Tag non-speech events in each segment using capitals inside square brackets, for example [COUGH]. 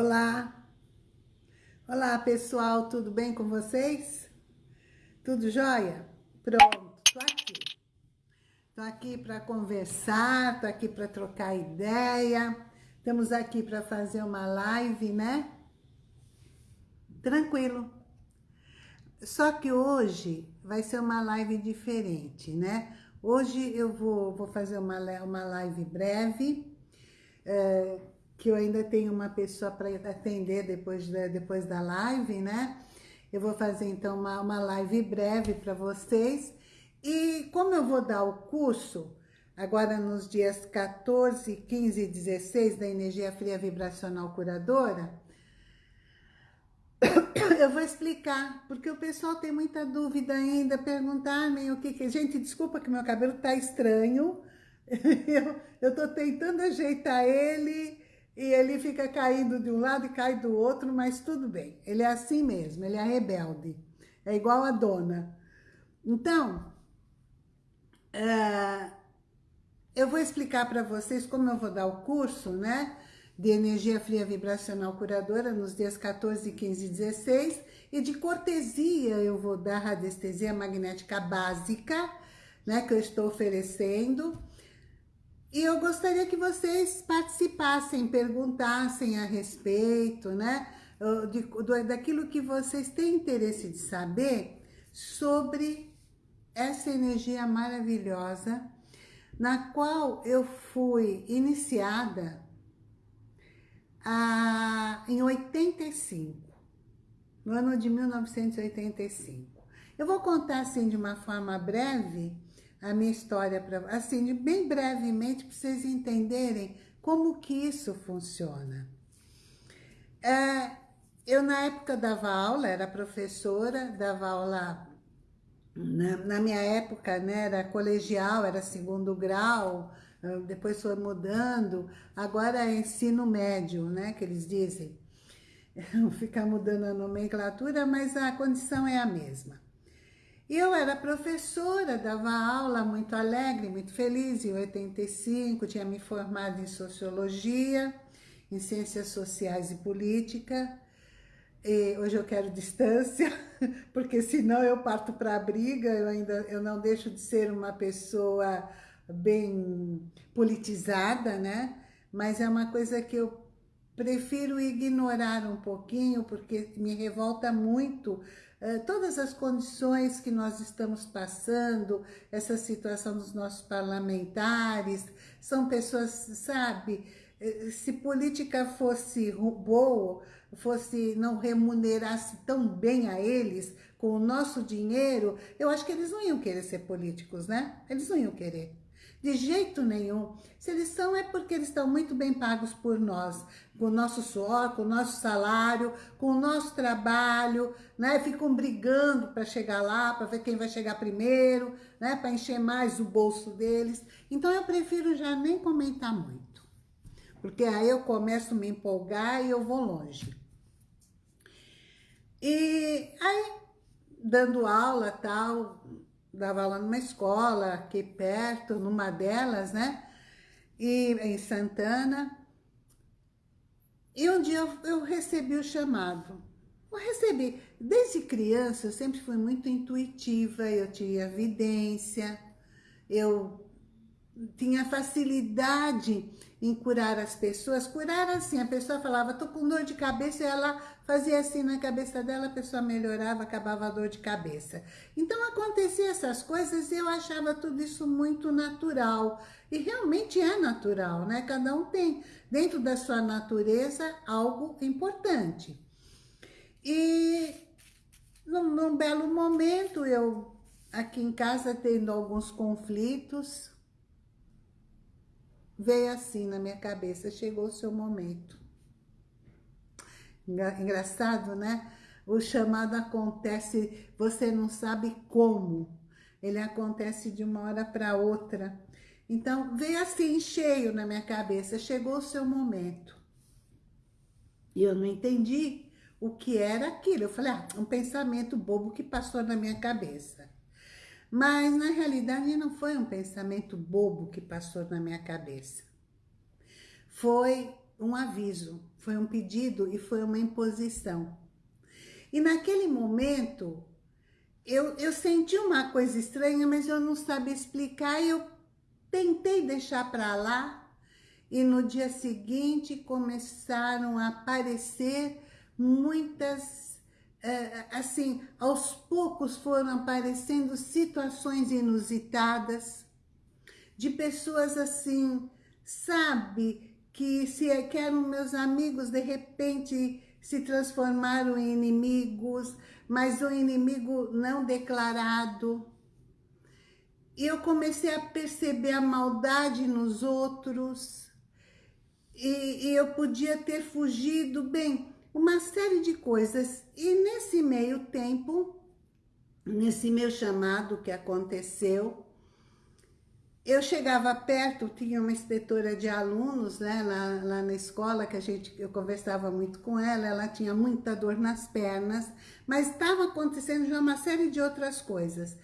Olá! Olá, pessoal, tudo bem com vocês? Tudo jóia? Pronto, tô aqui. Tô aqui para conversar, tô aqui para trocar ideia. Estamos aqui para fazer uma live, né? Tranquilo. Só que hoje vai ser uma live diferente, né? Hoje eu vou, vou fazer uma, uma live breve, é, que eu ainda tenho uma pessoa para atender depois da, depois da live, né? Eu vou fazer então uma, uma live breve para vocês. E como eu vou dar o curso, agora nos dias 14, 15 e 16 da Energia Fria Vibracional Curadora, [COUGHS] eu vou explicar, porque o pessoal tem muita dúvida ainda, perguntar-me o que que... Gente, desculpa que meu cabelo tá estranho, [LAUGHS] eu, eu tô tentando ajeitar ele e ele fica caindo de um lado e cai do outro, mas tudo bem. Ele é assim mesmo, ele é rebelde. É igual a dona. Então, é, eu vou explicar para vocês como eu vou dar o curso, né? De energia fria vibracional curadora nos dias 14, 15 e 16. E de cortesia eu vou dar radiestesia magnética básica, né? Que eu estou oferecendo e eu gostaria que vocês participassem, perguntassem a respeito, né? De, do, daquilo que vocês têm interesse de saber sobre essa energia maravilhosa na qual eu fui iniciada a, em 85, no ano de 1985. Eu vou contar assim de uma forma breve a minha história, para assim, bem brevemente, para vocês entenderem como que isso funciona. É, eu, na época, dava aula, era professora, dava aula, na, na minha época, né, era colegial, era segundo grau, ah, depois foi mudando, agora é ensino médio, né, que eles dizem. [LAUGHS] Ficar mudando a nomenclatura, mas a condição é a mesma. Eu era professora, dava aula muito alegre, muito feliz, em 85, tinha me formado em Sociologia, em Ciências Sociais e Política. E hoje eu quero distância, [LAUGHS] porque senão eu parto para a briga, eu ainda eu não deixo de ser uma pessoa bem politizada, né? Mas é uma coisa que eu prefiro ignorar um pouquinho, porque me revolta muito todas as condições que nós estamos passando, essa situação dos nossos parlamentares, são pessoas, sabe, eh, se política fosse boa, fosse não remunerasse tão bem a eles com o nosso dinheiro, eu acho que eles não iam querer ser políticos, né? Eles não iam querer. De jeito nenhum. Se eles são, é porque eles estão muito bem pagos por nós, com o nosso suor, com o nosso salário, com o nosso trabalho, né? Ficam brigando para chegar lá, para ver quem vai chegar primeiro, né? Para encher mais o bolso deles. Então eu prefiro já nem comentar muito. Porque aí eu começo a me empolgar e eu vou longe. E aí, dando aula tal, dava aula numa escola aqui perto, numa delas, né? E em Santana. E um dia eu, recebi o chamado. Eu recebi. Desde criança eu sempre fui muito intuitiva, eu tinha evidência, eu tinha facilidade em curar as pessoas. Curar assim, a pessoa falava, tô com dor de cabeça, e ela fazia assim na cabeça dela, a pessoa melhorava, acabava a dor de cabeça. Então acontecia essas coisas e eu achava tudo isso muito natural. E realmente é natural, né? Cada um tem dentro da sua natureza algo importante. E num, num belo momento, eu aqui em casa tendo alguns conflitos, veio assim na minha cabeça, chegou o seu momento. Engraçado, né? O chamado acontece, você não sabe como. Ele acontece de uma hora para outra. Então, veio assim, cheio na minha cabeça, chegou o seu momento. E eu não entendi o que era aquilo. Eu falei, ah, um pensamento bobo que passou na minha cabeça. Mas, na realidade, não foi um pensamento bobo que passou na minha cabeça. Foi um aviso, foi um pedido e foi uma imposição. E naquele momento, eu, eu senti uma coisa estranha, mas eu não sabia explicar e eu tentei deixar para lá. E no dia seguinte começaram a aparecer muitas, é, assim, aos poucos foram aparecendo situações inusitadas de pessoas assim, sabe, que se que eram meus amigos, de repente se transformaram em inimigos, mas um inimigo não declarado. Eu comecei a perceber a maldade nos outros, e, e eu podia ter fugido, bem, uma série de coisas. E nesse meio tempo, nesse meu chamado que aconteceu, eu chegava perto, tinha uma inspetora de alunos, né, lá, lá, na escola, que a gente, eu conversava muito com ela, ela tinha muita dor nas pernas, mas estava acontecendo já uma série de outras coisas.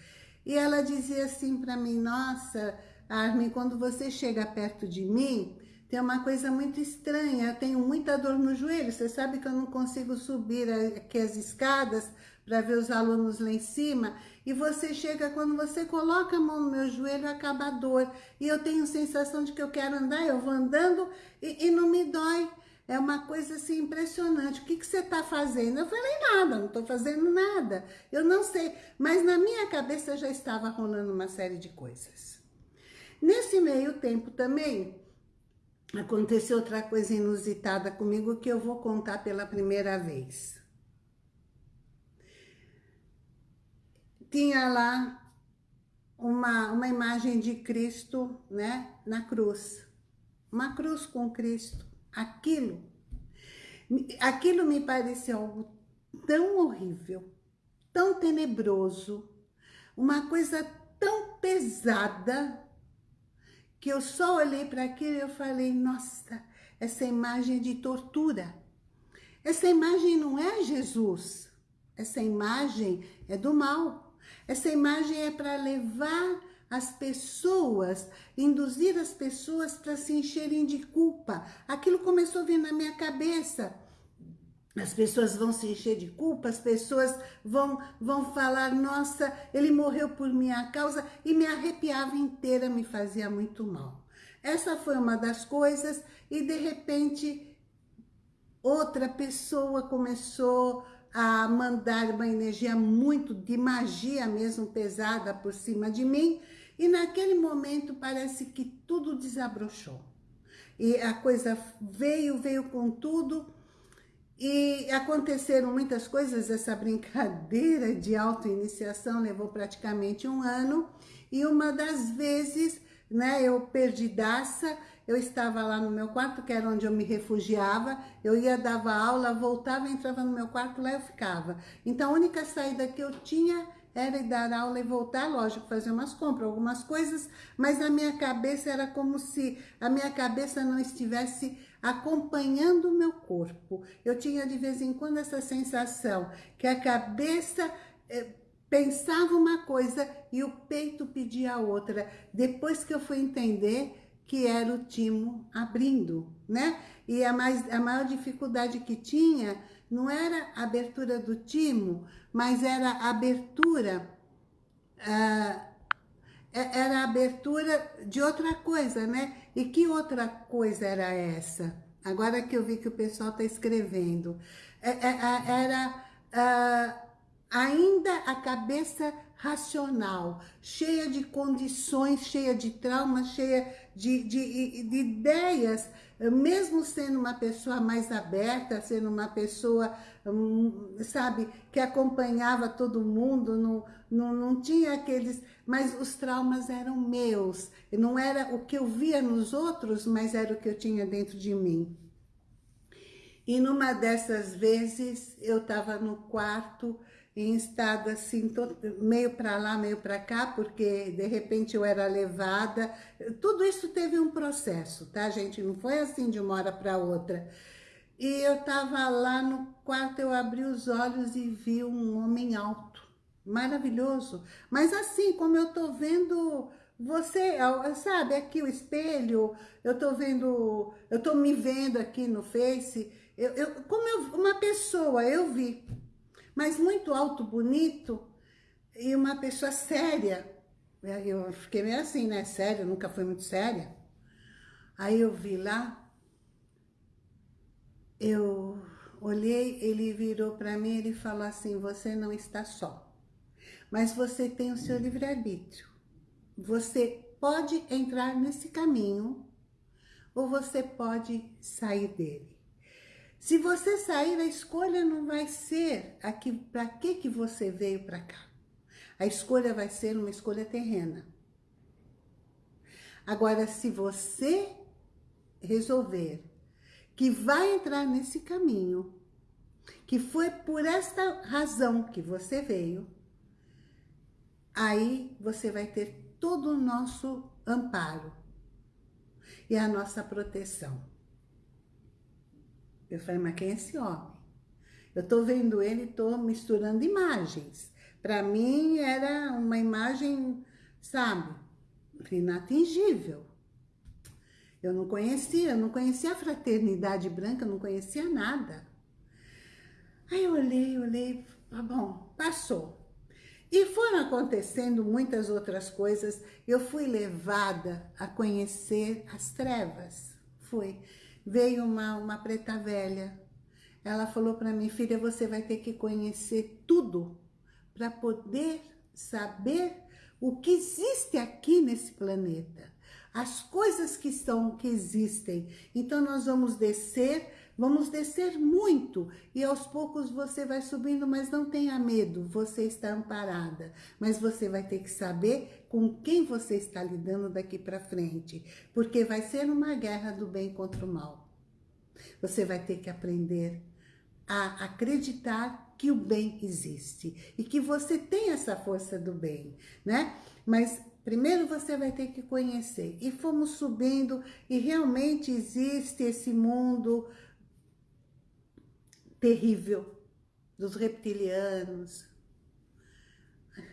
E ela dizia assim para mim, nossa, Armin, quando você chega perto de mim, tem uma coisa muito estranha, eu tenho muita dor no joelho, você sabe que eu não consigo subir aqui as escadas para ver os alunos lá em cima, e você chega, quando você coloca a mão no meu joelho, acaba a dor. E eu tenho sensação de que eu quero andar, eu vou andando e, e não me dói. É uma coisa assim impressionante. O que, que você está fazendo? Eu falei, nada, não estou fazendo nada. Eu não sei. Mas na minha cabeça já estava rolando uma série de coisas. Nesse meio tempo também, aconteceu outra coisa inusitada comigo que eu vou contar pela primeira vez. tinha lá uma, uma imagem de Cristo, né, na cruz. Uma cruz com Cristo. Aquilo, aquilo me pareceu algo tão horrível, tão tenebroso, uma coisa tão pesada, que eu só olhei para aquilo e eu falei, nossa, essa imagem de tortura. Essa imagem não é Jesus, essa imagem é do mal. Essa imagem é para levar as pessoas, induzir as pessoas para se encherem de culpa. Aquilo começou a vir na minha cabeça. As pessoas vão se encher de culpa, as pessoas vão, vão falar, nossa, ele morreu por minha causa, e me arrepiava inteira, me fazia muito mal. Essa foi uma das coisas, e de repente, outra pessoa começou a mandar uma energia muito de magia mesmo pesada por cima de mim e naquele momento parece que tudo desabrochou. E a coisa veio, veio com tudo. E aconteceram muitas coisas, essa [LAUGHS] brincadeira de auto-iniciação levou praticamente um ano. E uma das vezes, né, eu perdidaça, eu estava lá no meu quarto, que era onde eu me refugiava, eu ia, dava aula, voltava, entrava no meu quarto, lá eu ficava. Então, a única saída que eu tinha era ir dar aula e voltar, lógico, fazer umas compras, algumas coisas, mas a minha cabeça era como se a minha cabeça não estivesse acompanhando o meu corpo. Eu tinha de vez em quando essa sensação que a cabeça... Eh, pensava uma coisa e o peito pedia outra. Depois que eu fui entender que era o timo abrindo, né? E a, mais, a maior dificuldade que tinha não era abertura do timo, mas era abertura, uh, era abertura de outra coisa, né? E que outra coisa era essa? Agora que eu vi que o pessoal está escrevendo. É, é, era uh, ainda a cabeça racional, cheia de condições, cheia de traumas, cheia de, de, de ideias, mesmo sendo uma pessoa mais aberta, sendo uma pessoa, hum, sabe, que acompanhava todo mundo, não, não, não tinha aqueles... Mas os traumas eram meus, não era o que eu via nos outros, mas era o que eu tinha dentro de mim. E numa dessas vezes, eu estava no quarto, em estado assim, meio para lá, meio para cá, porque de repente eu era levada. Tudo isso teve um processo, tá, gente? Não foi assim de uma hora para outra. E eu estava lá no quarto, eu abri os olhos e vi um homem alto, maravilhoso. Mas assim, como eu tô vendo você, sabe, aqui o espelho, eu tô vendo, eu tô me vendo aqui no Face, eu, eu, como eu, uma pessoa, eu vi, mas muito alto, bonito, e uma pessoa séria. Eu fiquei meio assim, né, séria, nunca fui muito séria. Aí eu vi lá, eu olhei, ele virou para mim, ele falou assim, você não está só, mas você tem o seu livre-arbítrio. Você pode entrar nesse caminho ou você pode sair dele. Se você sair, a escolha não vai ser para que que você veio para cá. A escolha vai ser uma escolha terrena. Agora, se você resolver que vai entrar nesse caminho, que foi por esta razão que você veio, aí você vai ter todo o nosso amparo e a nossa proteção. Eu falei, mas quem é esse homem? Eu tô vendo ele, tô misturando imagens. Para mim era uma imagem, sabe, inatingível. Eu não conhecia, eu não conhecia a fraternidade branca, não conhecia nada. Aí eu olhei, olhei, tá bom, passou. E foram acontecendo muitas outras coisas. Eu fui levada a conhecer as trevas. Foi. Veio uma, uma preta velha. Ela falou para mim, filha, você vai ter que conhecer tudo para poder saber o que existe aqui nesse planeta. As coisas que estão, que existem. Então nós vamos descer Vamos descer muito e aos poucos você vai subindo, mas não tenha medo, você está amparada. Mas você vai ter que saber com quem você está lidando daqui para frente, porque vai ser uma guerra do bem contra o mal. Você vai ter que aprender a acreditar que o bem existe e que você tem essa força do bem, né? Mas Primeiro você vai ter que conhecer. E fomos subindo e realmente existe esse mundo terrível dos reptilianos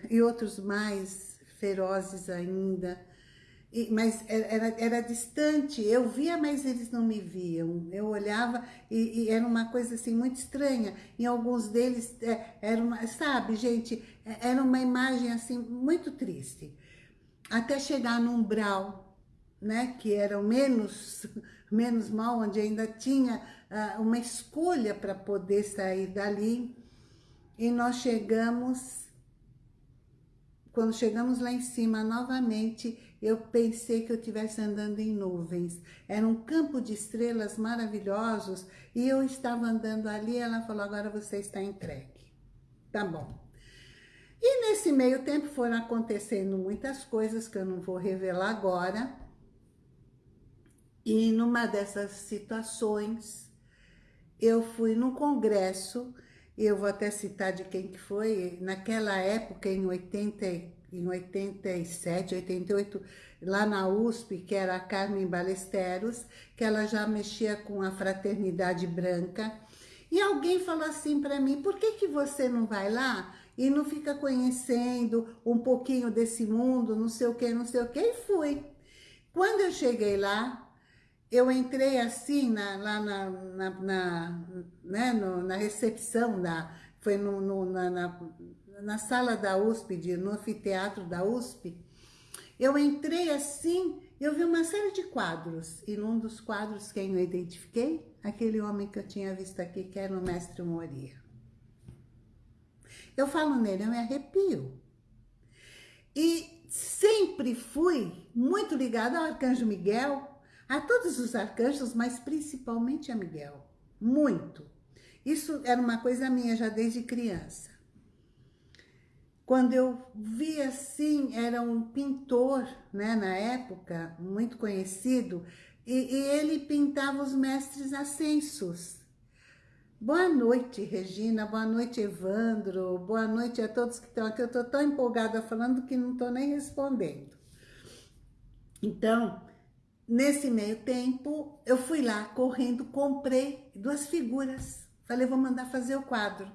e outros mais ferozes ainda. E, mas era, era distante, eu via, mas eles não me viam. Eu olhava e, e era uma coisa assim muito estranha. Em alguns deles é, era uma, sabe, gente, é, era uma imagem assim muito triste. Até chegar no umbral, né, que era o menos, [LAUGHS] menos mal, onde ainda tinha uma escolha para poder sair dali. E nós chegamos, quando chegamos lá em cima novamente, eu pensei que eu estivesse andando em nuvens. Era um campo de estrelas maravilhosos e eu estava andando ali ela falou, agora você está entregue. Tá bom. E nesse meio tempo foram acontecendo muitas coisas que eu não vou revelar agora. E numa dessas situações, eu fui num congresso, eu vou até citar de quem que foi, naquela época, em, 80, em 87, 88, lá na USP, que era a Carmen Balesteros, que ela já mexia com a fraternidade branca, e alguém falou assim para mim, por que, que você não vai lá e não fica conhecendo um pouquinho desse mundo, não sei o que, não sei o que, e fui. Quando eu cheguei lá, eu entrei assim na, lá na, na, na, né, no, na recepção, da, foi no, no, na, na, na, sala da USP, de, no anfiteatro da USP, eu entrei assim, eu vi uma série de quadros, e num dos quadros quem eu identifiquei, aquele homem que eu tinha visto aqui, que era o mestre Moria. Eu falo nele, eu me arrepio. E sempre fui muito ligada ao Arcanjo Miguel, a todos os arcanjos, mas principalmente a Miguel. Muito. Isso era uma coisa minha já desde criança. Quando eu vi assim, era um pintor, né, na época, muito conhecido, e, e ele pintava os mestres ascensos. Boa noite, Regina, boa noite, Evandro, boa noite a todos que estão aqui. Eu estou tão empolgada falando que não estou nem respondendo. Então, Nesse meio tempo, eu fui lá correndo, comprei duas figuras. Falei, vou mandar fazer o quadro.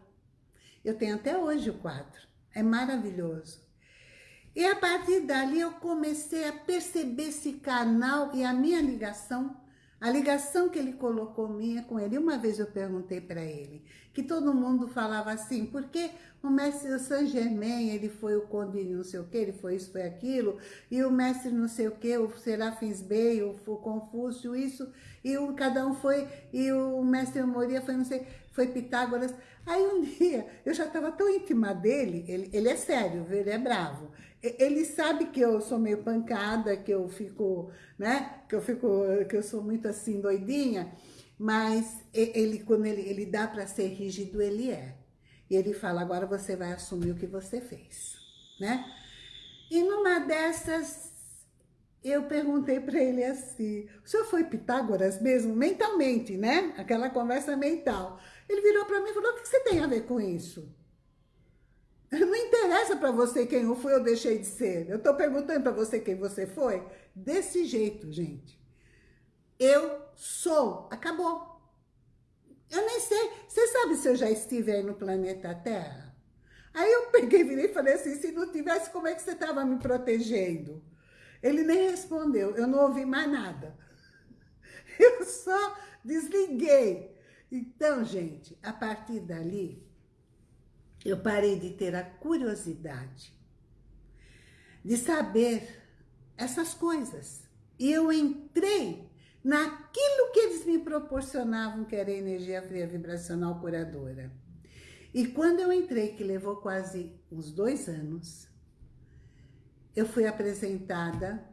Eu tenho até hoje o quadro. É maravilhoso. E a partir dali eu comecei a perceber esse canal e a minha ligação a ligação que ele colocou minha com ele. Uma vez eu perguntei para ele, que todo mundo falava assim, porque o mestre Saint Germain, ele foi o conde não sei o que, ele foi isso, foi aquilo, e o mestre não sei o que, o Serafins Bey, o, o Confúcio, isso, e o, cada um foi, e o mestre Moria foi não sei, foi Pitágoras. Aí um [LAUGHS] dia, eu já estava tão íntima dele, ele, ele é sério, ele é bravo, ele sabe que eu sou meio pancada, que eu fico, né? Que eu fico, que eu sou muito assim doidinha, mas ele quando ele, ele dá para ser rígido, ele é. E ele fala, agora você vai assumir o que você fez, né? E numa dessas, eu perguntei para ele assim, o senhor foi Pitágoras mesmo? Mentalmente, né? Aquela conversa mental. Ele virou para mim e falou, o que você tem a ver com isso? [LAUGHS] Não interessa para você quem eu fui ou deixei de ser. Eu estou perguntando para você quem você foi. Desse jeito, gente. Eu sou. Acabou. Eu nem sei. Você sabe se eu já estive aí no planeta Terra? Aí eu peguei, virei e falei assim, se não tivesse, como é que você estava me protegendo? Ele nem respondeu. Eu não ouvi mais nada. [LAUGHS] Eu só desliguei. Então, gente, a partir dali, eu parei de ter a curiosidade de saber essas coisas. E eu entrei naquilo que eles me proporcionavam, que era energia fria vibracional curadora. E quando eu entrei, que levou quase uns dois anos, eu fui apresentada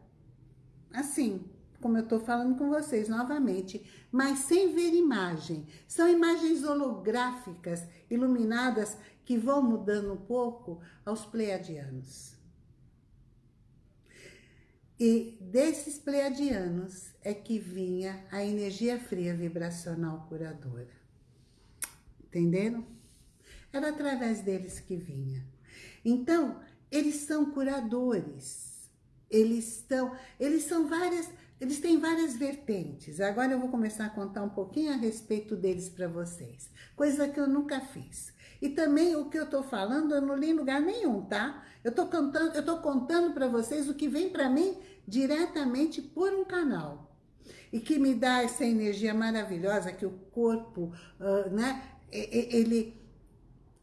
assim, como eu estou falando com vocês novamente, mas sem ver imagem. São imagens holográficas, iluminadas, que vão mudando um pouco aos pleiadianos. E desses pleiadianos é que vinha a energia fria vibracional curadora. Entenderam? Era através deles que vinha. Então, eles são curadores. Eles estão, eles são várias, eles têm várias vertentes. Agora eu vou começar a contar um pouquinho a respeito deles para vocês. Coisa que eu nunca fiz. E também o que eu estou falando eu não li em lugar nenhum, tá? Eu estou contando, eu tô contando para vocês o que vem para mim diretamente por um canal. E que me dá essa energia maravilhosa que o corpo, uh, né? Ele,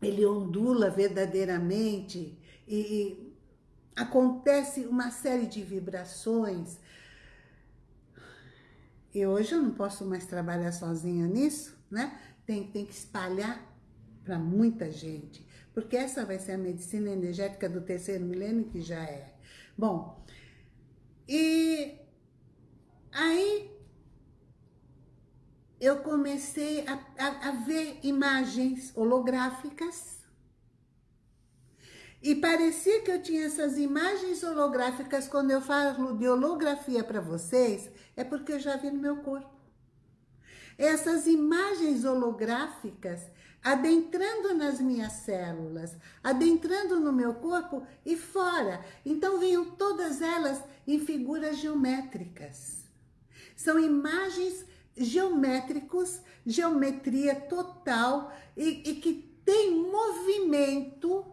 ele ondula verdadeiramente e, e acontece uma série de vibrações. E hoje eu não posso mais trabalhar sozinha nisso, né? Tem, tem que espalhar para muita gente, porque essa vai ser a medicina energética do terceiro milênio, que já é. Bom, e aí eu comecei a, a, a ver imagens holográficas e parecia que eu tinha essas imagens holográficas, quando eu falo de holografia para vocês, é porque eu já vi no meu corpo. Essas imagens holográficas adentrando nas minhas células, adentrando no meu corpo e fora. Então vinham todas elas em figuras geométricas. São imagens geométricos, geometria total e, e que tem movimento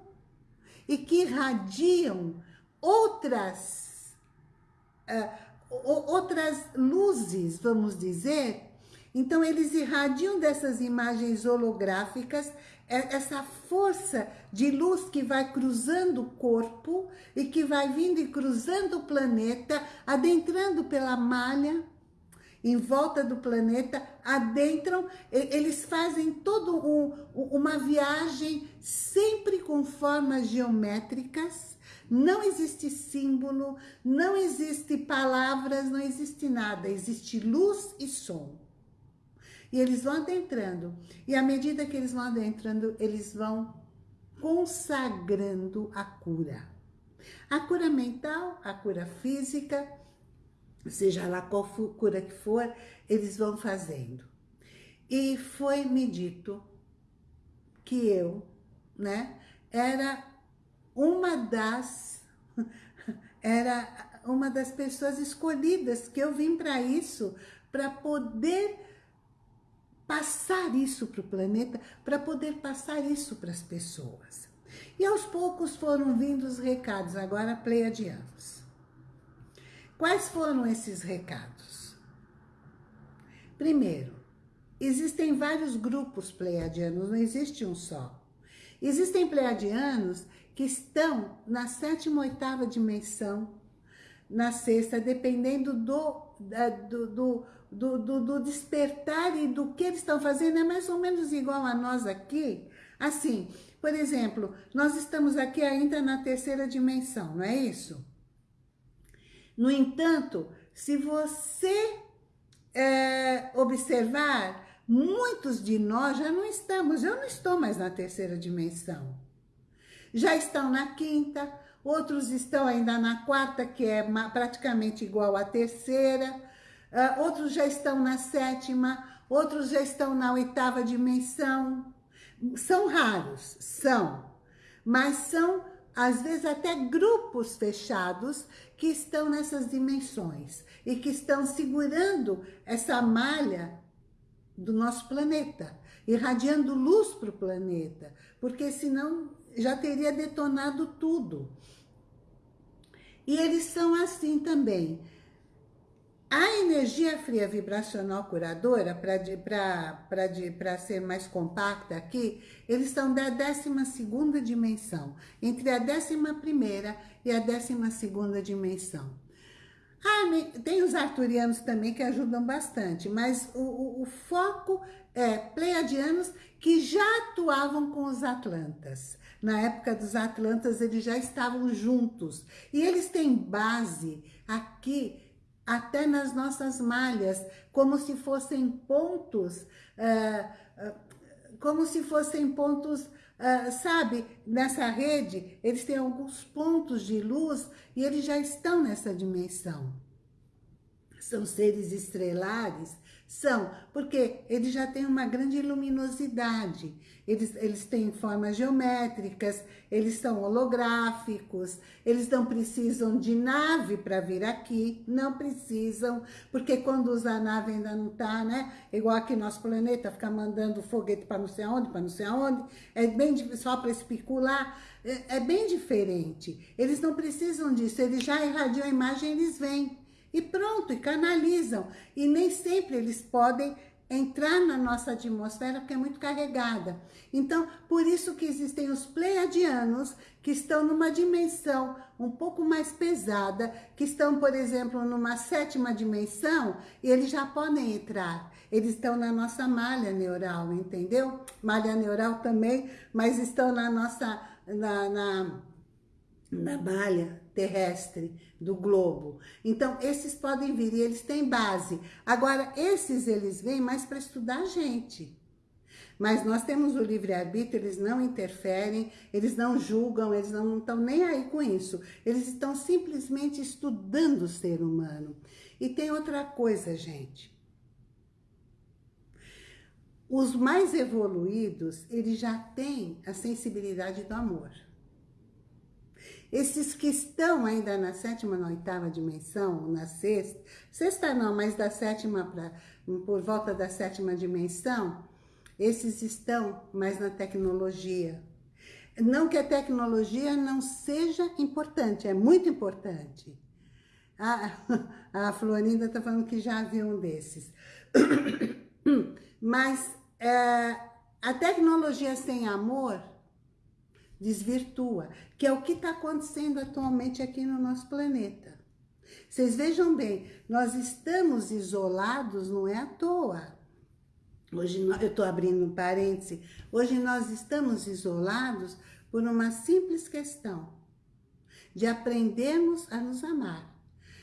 e que irradiam outras, uh, outras luzes, vamos dizer, então, eles irradiam dessas imagens holográficas é, essa força de luz que vai cruzando o corpo e que vai vindo e cruzando o planeta, adentrando pela malha, em volta do planeta, adentram, eles fazem toda um, uma viagem sempre com formas geométricas, não existe símbolo, não existe palavras, não existe nada, existe luz e som. E eles vão adentrando. E à medida que eles vão adentrando, eles vão consagrando a cura. A cura mental, a cura física, seja lá qual cura que for, eles vão fazendo. E foi me dito que eu, né, era uma das [LAUGHS] era uma das pessoas escolhidas que eu vim para isso, para poder passar isso para o planeta, para poder passar isso para as pessoas. E aos poucos foram vindo os recados, agora pleiadianos. Quais foram esses recados? Primeiro, existem vários grupos pleiadianos, não existe um só. Existem pleiadianos que estão na sétima, oitava dimensão, na sexta, dependendo do, do, do, do, do, do despertar e do que eles estão fazendo, é mais ou menos igual a nós aqui. Assim, por exemplo, nós estamos aqui ainda na terceira dimensão, não é isso? No entanto, se você é, observar, muitos de nós já não estamos, eu não estou mais na terceira dimensão. Já estão na quinta, outros estão ainda na quarta, que é praticamente igual à terceira, uh, outros já estão na sétima, outros já estão na oitava dimensão. São raros, são, mas são às vezes até grupos fechados que estão nessas dimensões e que estão segurando essa malha do nosso planeta, irradiando luz para o planeta, porque senão já teria detonado tudo. E eles são assim também. A energia fria vibracional curadora, para ser mais compacta aqui, eles são da 12ª dimensão, entre a 11ª e a 12ª dimensão. Ah, tem os arturianos também que ajudam bastante, mas o, o, o foco é pleiadianos que já atuavam com os atlantas. Na época dos atlantas, eles já estavam juntos. E eles têm base aqui até nas nossas malhas, como se fossem pontos, uh, uh, como se fossem pontos, uh, sabe, nessa rede, eles têm alguns pontos de luz e eles já estão nessa dimensão. São seres estrelares são, porque eles já têm uma grande luminosidade, eles, eles têm formas geométricas, eles são holográficos, eles não precisam de nave para vir aqui, não precisam, porque quando usa a nave ainda não está, né? Igual aqui nosso planeta, ficar mandando foguete para não sei aonde, para não sei aonde, é bem só para especular, é, é bem diferente. Eles não precisam disso, eles já irradiam a imagem, eles vêm. E pronto, e canalizam. E nem sempre eles podem entrar na nossa atmosfera porque é muito carregada. Então, por isso que existem os pleiadianos que estão numa dimensão um pouco mais pesada, que estão, por exemplo, numa sétima dimensão e eles já podem entrar. Eles estão na nossa malha neural, entendeu? Malha neural também, mas estão na nossa... na, na na malha terrestre do globo. Então, esses podem vir e eles têm base. Agora, esses eles vêm mais para estudar a gente. Mas nós temos o livre-arbítrio, eles não interferem, eles não julgam, eles não estão nem aí com isso. Eles estão simplesmente estudando o ser humano. E tem outra coisa, gente. Os mais evoluídos, eles já têm a sensibilidade do amor. Esses que estão ainda na sétima, na oitava dimensão, na sexta, sexta não, mas da sétima para por volta da sétima dimensão, esses estão mais na tecnologia. Não que a tecnologia não seja importante, é muito importante. A, [LAUGHS] a Florinda está falando que já viu um desses. [COUGHS] Mas é, a tecnologia sem amor desvirtua, que é o que está acontecendo atualmente aqui no nosso planeta. Vocês vejam bem, nós estamos isolados, não é à toa. Hoje, eu estou abrindo um parêntese, hoje nós estamos isolados por uma simples questão, de aprendermos a nos amar,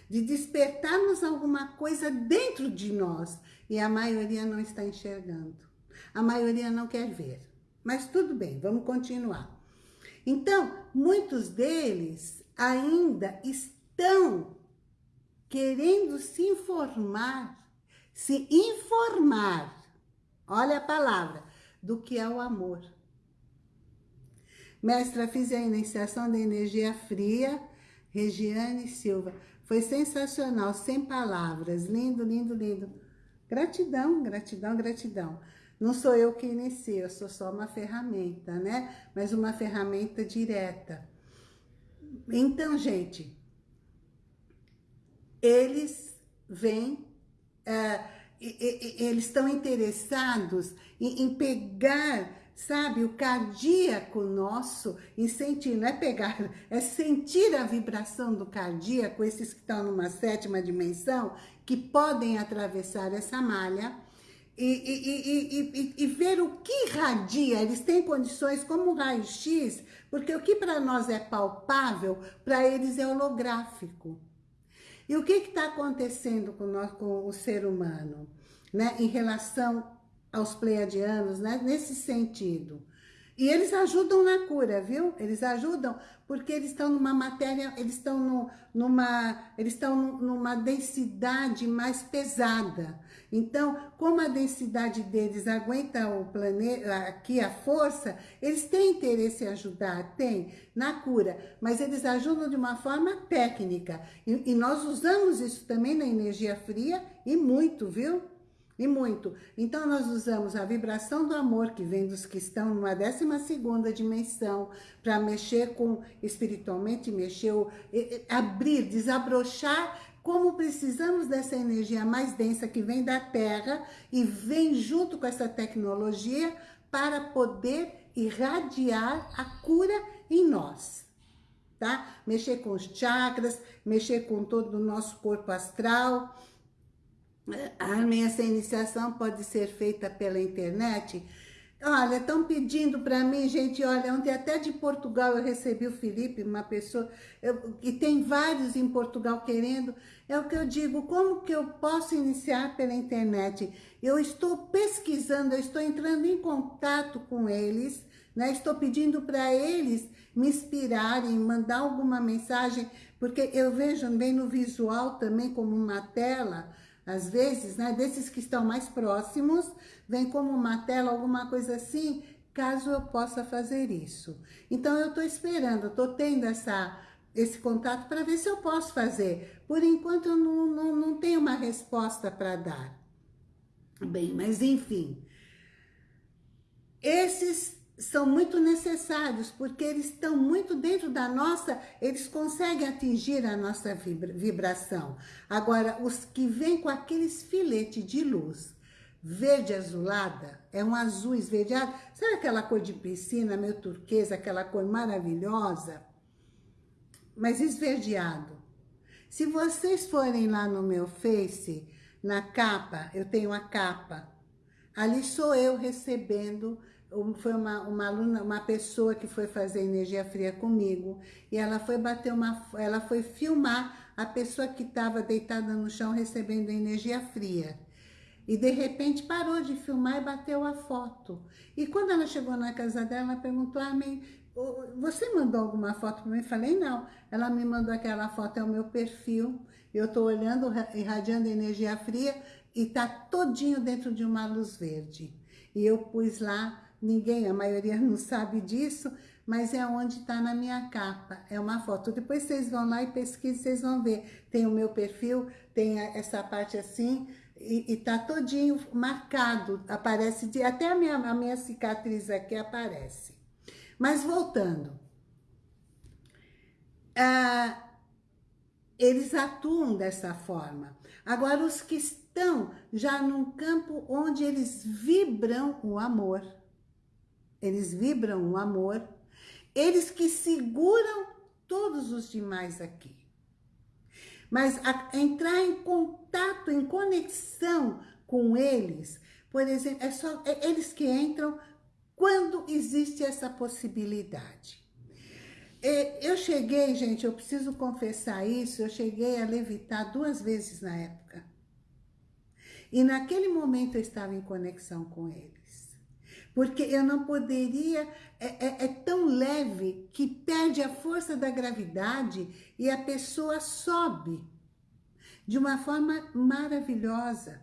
de despertarmos alguma coisa dentro de nós, e a maioria não está enxergando. A maioria não quer ver. Mas tudo bem, vamos continuar. Então, muitos deles ainda estão querendo se informar, se informar, olha a palavra, do que é o amor. Mestra, fiz a iniciação da energia fria, Regiane Silva. Foi sensacional, sem palavras, lindo, lindo, lindo. Gratidão, gratidão, gratidão. Não sou eu que inicio, eu sou só uma ferramenta, né? Mas uma ferramenta direta. Então, gente, eles vêm, uh, eles estão interessados em, em pegar sabe, o cardíaco nosso, em sentir, não é pegar, é sentir a vibração do cardíaco, esses que estão numa sétima dimensão, que podem atravessar essa malha, e, e, e, e, ver o que radia, eles têm condições como raio-x, porque o que para nós é palpável, para eles é holográfico. E o que está acontecendo com, nós, com o ser humano, né, em relação aos pleiadianos, né, nesse sentido? E eles ajudam na cura, viu? Eles ajudam porque eles estão numa matéria, eles estão numa, eles estão numa densidade mais pesada. Então, como a densidade deles aguenta o planeta, aqui a força, eles têm interesse em ajudar, tem, na cura, mas eles ajudam de uma forma técnica. E, e nós usamos isso também na energia fria e muito, viu? E muito. Então, nós usamos a vibração do amor, que vem dos que estão numa 12ª dimensão, para mexer com, espiritualmente, mexer, abrir, desabrochar, como precisamos dessa energia mais densa que vem da Terra e vem junto com essa tecnologia para poder irradiar a cura em nós. Tá? Mexer com os chakras, mexer com todo o nosso corpo astral, a minha essa iniciação pode ser feita pela internet? Olha, estão pedindo para mim, gente, olha, ontem até de Portugal eu recebi o Felipe, uma pessoa, eu, e tem vários em Portugal querendo, é o que eu digo, como que eu posso iniciar pela internet? Eu estou pesquisando, eu estou entrando em contato com eles, né? estou pedindo para eles me inspirarem, mandar alguma mensagem, porque eu vejo bem no visual também como uma tela, às vezes, né, desses que estão mais próximos, vem como uma tela, alguma coisa assim, caso eu possa fazer isso. Então, eu estou esperando, estou tendo essa, esse contato para ver se eu posso fazer. Por enquanto, eu não, não, não tenho uma resposta para dar. Bem, mas enfim. Esses são muito necessários, porque eles estão muito dentro da nossa, eles conseguem atingir a nossa vibra, vibração. Agora, os que vêm com aqueles filetes de luz, verde azulada, é um azul esverdeado, sabe aquela cor de piscina, meio turquesa, aquela cor maravilhosa? Mas esverdeado. Se vocês forem lá no meu Face, na capa, eu tenho a capa, ali sou eu recebendo foi uma, uma aluna, uma pessoa que foi fazer energia fria comigo, e ela foi bater uma, ela foi filmar a pessoa que estava deitada no chão recebendo energia fria. E de repente parou de filmar e bateu a foto. E quando ela chegou na casa dela, ela perguntou, ah, mãe, você mandou alguma foto para mim? Eu falei, não. Ela me mandou aquela foto, é o meu perfil. Eu estou olhando, irradiando energia fria e está todinho dentro de uma luz verde. E eu pus lá Ninguém, a maioria [LAUGHS] não sabe disso, mas é onde está na minha capa. É uma foto. Depois vocês vão lá e pesquisem, vocês vão ver. Tem o meu perfil, tem essa parte assim, e, está todinho marcado. Aparece, de, até a minha, a minha cicatriz aqui aparece. Mas voltando. Ah, eles atuam dessa forma. Agora, os que estão já num campo onde eles vibram o amor, eles vibram o amor, eles que seguram todos os demais aqui. Mas a, entrar em contato, em conexão com eles, por exemplo, é só é eles que entram quando existe essa possibilidade. É, eu cheguei, gente, eu preciso confessar isso, eu cheguei a levitar duas vezes na época. E naquele momento eu estava em conexão com ele porque eu não poderia, é, é, é, tão leve que perde a força da gravidade e a pessoa sobe de uma forma maravilhosa.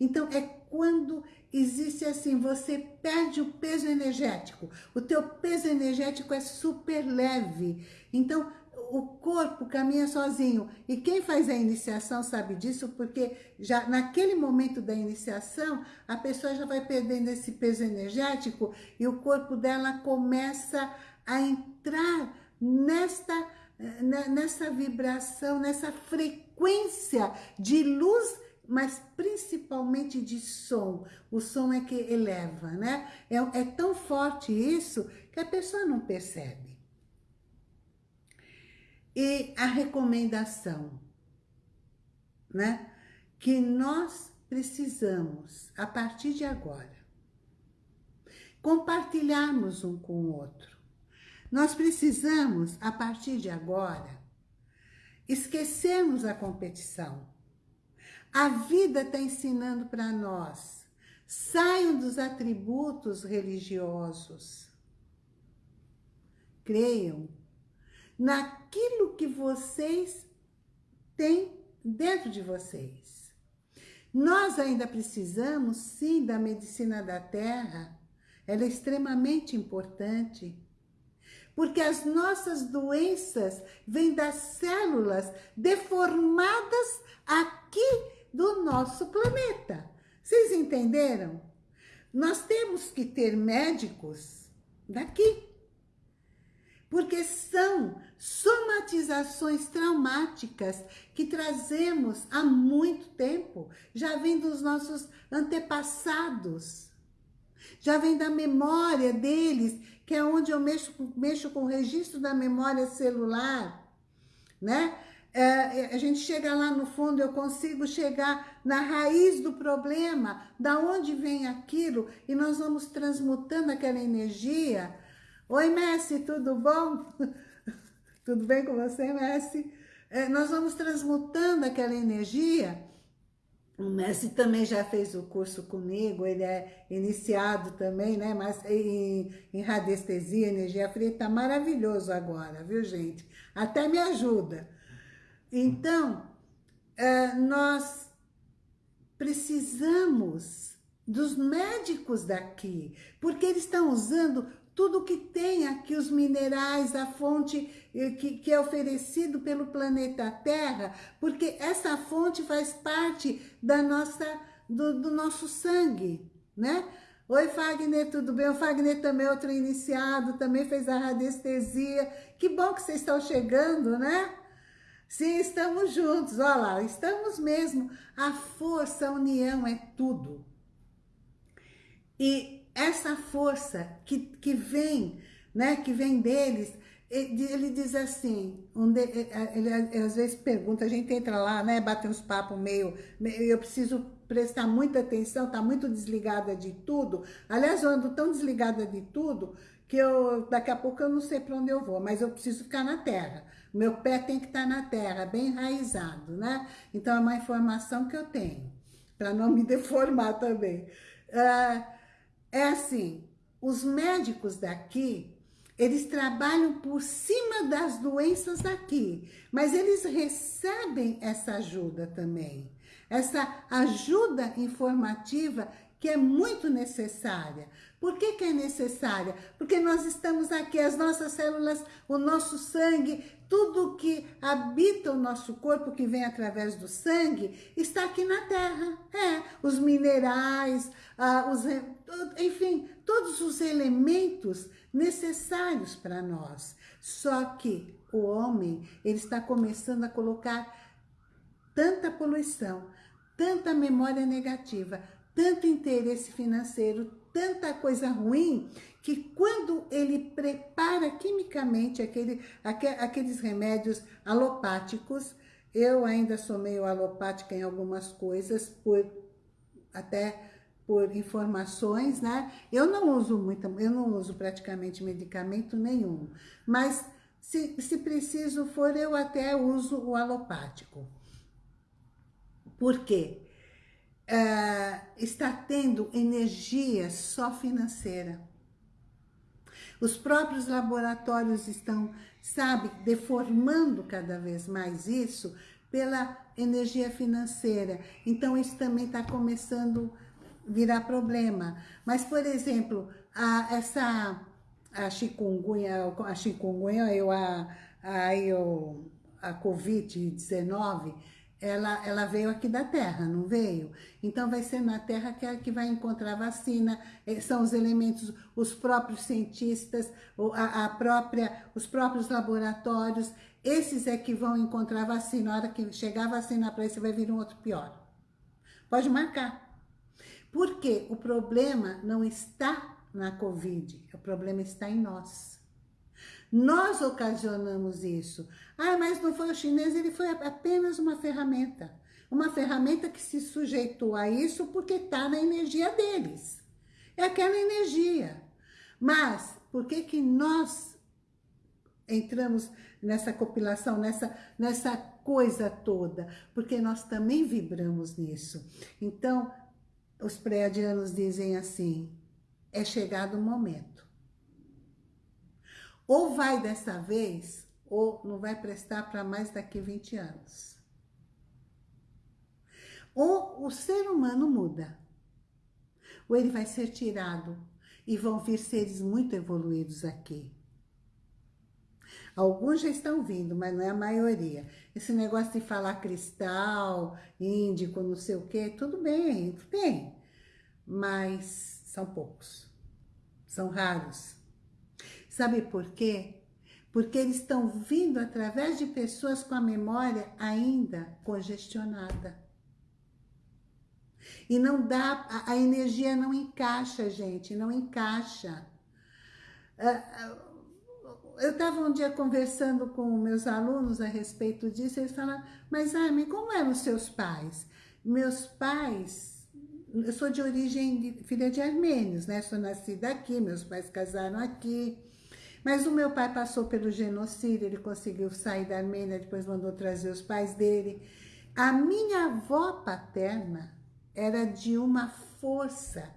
Então, é quando existe assim, você perde o peso energético, o teu peso energético é super leve. Então, o, corpo caminha sozinho. E quem faz a iniciação sabe disso, porque já naquele momento da iniciação, a pessoa já vai perdendo esse peso energético e o corpo dela começa a entrar nesta, né, nessa vibração, nessa frequência de luz, mas principalmente de som. O som é que eleva, né? É, é tão forte isso que a pessoa não percebe. E a recomendação, né? Que nós precisamos, a partir de agora, compartilharmos um com o outro. Nós precisamos, a partir de agora, esquecermos a competição. A vida está ensinando para nós. Saiam dos atributos religiosos. Creiam naquilo que vocês têm dentro de vocês. Nós ainda precisamos, sim, da medicina da terra. Ela é extremamente importante. Porque as nossas doenças vêm das células deformadas aqui do nosso planeta. Vocês entenderam? Nós temos que ter médicos daqui. Porque são somatizações traumáticas que trazemos há muito tempo. Já vem dos nossos antepassados. Já vem da memória deles, que é onde eu mexo, mexo com o registro da memória celular, né? É, a gente chega lá no fundo, eu consigo chegar na raiz do problema, da onde vem aquilo, e nós vamos transmutando aquela energia. Oi, Messi, tudo bom? [LAUGHS] tudo bem com você, Messi? É, nós vamos transmutando aquela energia. O Messi também já fez o curso comigo, ele é iniciado também, né? Mas em, em radiestesia, energia fria, tá maravilhoso agora, viu, gente? Até me ajuda. Então, é, nós precisamos dos médicos daqui, porque eles estão usando tudo que tem aqui, os minerais, a fonte eh, que, que, é oferecido pelo planeta Terra, porque essa fonte faz parte da nossa, do, do nosso sangue, né? Oi, Fagner, tudo bem? O Fagner também é outro iniciado, também fez a radiestesia. Que bom que vocês estão chegando, né? Sim, estamos juntos, olha lá, estamos mesmo. A força, a união é tudo. E essa força que, que vem, né, que vem deles, ele diz assim, ele às vezes pergunta, a gente entra lá, né, bate uns papos meio, eu preciso prestar muita atenção, tá muito desligada de tudo. Aliás, eu ando tão desligada de tudo que eu, daqui a pouco eu não sei para onde eu vou, mas eu preciso ficar na terra. Meu pé tem que estar tá na terra, bem enraizado, né? Então, é uma informação que eu tenho, para não me [LAUGHS] deformar também. Uh, é assim, os médicos daqui, eles trabalham por cima das doenças daqui, mas eles recebem essa ajuda também. Essa ajuda informativa que é muito necessária. Por que, que é necessária? Porque nós estamos aqui, as nossas células, o nosso sangue, tudo que habita o nosso corpo, que vem através do sangue, está aqui na Terra. É, os minerais, ah, os, enfim, todos os elementos necessários para nós. Só que o homem, ele está começando a colocar tanta poluição, tanta memória negativa, tanto interesse financeiro, tanta coisa ruim, que quando ele prepara quimicamente aquele, aqueles remédios alopáticos, eu ainda sou meio alopática em algumas coisas, por até por informações, né? Eu não uso muito, eu não uso praticamente medicamento nenhum, mas se, se preciso for, eu até uso o alopático. Por quê? Uh, está tendo energia só financeira. Os próprios laboratórios estão, sabe, deformando cada vez mais isso pela energia financeira. Então, isso também está começando virar problema. Mas, por exemplo, a, essa a chikungunya, a chikungunya, eu, a, aí o, a Covid-19, ela, ela veio aqui da Terra, não veio? Então vai ser na Terra que, é que vai encontrar vacina, eh, são os elementos, os próprios cientistas, a, a própria, os próprios laboratórios, esses é que vão encontrar vacina. Na hora que chegar a vacina para esse, vai vir um outro pior. Pode marcar. Porque o problema não está na Covid, o problema está em nós. Nós ocasionamos isso. Ah, mas não foi o chinês, ele foi apenas uma ferramenta. Uma ferramenta que se sujeitou a isso porque está na energia deles. É aquela energia. Mas, por que que nós entramos nessa compilação, nessa, nessa coisa toda? Porque nós também vibramos nisso. Então, os pré-adianos dizem assim, é chegado o momento. Ou vai dessa vez, ou não vai prestar para mais daqui 20 anos. Ou o ser humano muda, ou ele vai ser tirado e vão vir seres muito evoluídos aqui. Alguns já estão vindo, mas não é a maioria. Esse negócio de falar cristal, índico, não sei o quê, tudo bem, tem. Mas são poucos. São raros. Sabe por quê? Porque eles estão vindo através de pessoas com a memória ainda congestionada. E não dá, a, energia não encaixa, gente, não encaixa. Uh, eu estava um dia conversando com meus alunos a respeito disso, eles falaram, mas Armin, como eram os seus pais? Meus pais, eu sou de origem, de, filha de armênios, né? Sou nascida aqui, meus pais casaram aqui. Mas o meu pai passou pelo genocídio, ele conseguiu sair da Armênia, depois mandou trazer os pais dele. A minha avó paterna era de uma força.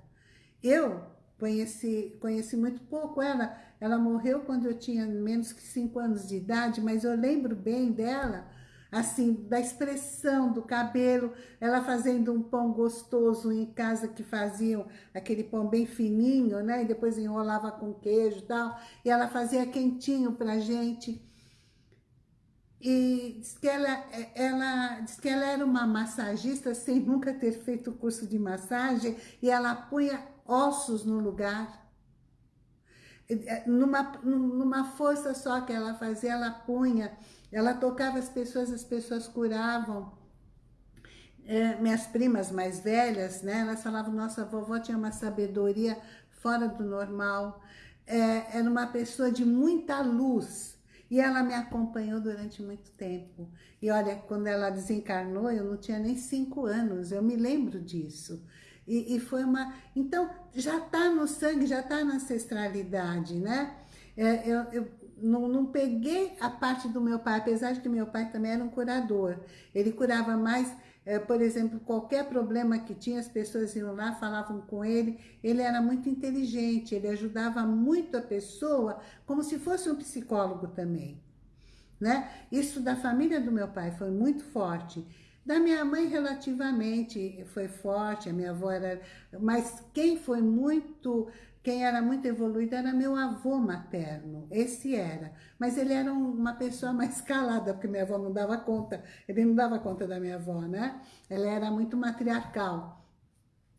Eu conheci, conheci muito pouco ela, ela morreu quando eu tinha menos que cinco anos de idade, mas eu lembro bem dela, assim, da expressão do cabelo, ela fazendo um pão gostoso em casa que faziam aquele pão bem fininho, né? E depois enrolava com queijo e tal, e ela fazia quentinho pra gente. E diz que ela, ela, diz que ela era uma massagista sem nunca ter feito curso de massagem e ela punha ossos no lugar é, numa, numa força só que ela fazia, ela punha, ela tocava as pessoas, as pessoas curavam. É, minhas primas mais velhas, né, elas falavam, nossa vovó tinha uma sabedoria fora do normal, é, era uma pessoa de muita luz, e ela me acompanhou durante muito tempo. E olha, quando ela desencarnou, eu não tinha nem cinco anos, eu me lembro disso. E, e foi uma... Então, já está no sangue, já está na ancestralidade, né? É, eu, eu não, não, peguei a parte do meu pai, apesar de que meu pai também era um curador. Ele curava mais, é, por exemplo, qualquer problema que tinha, as pessoas iam lá, falavam com ele. Ele era muito inteligente, ele ajudava muito a pessoa, como se fosse um psicólogo também. Né? Isso da família do meu pai foi muito forte. Da minha mãe, relativamente, foi forte, a minha avó era... Mas quem foi muito... Quem era muito evoluído era meu avô materno, esse era. Mas ele era uma pessoa mais calada, porque minha avó não dava conta, ele não dava conta da minha avó, né? Ela era muito matriarcal.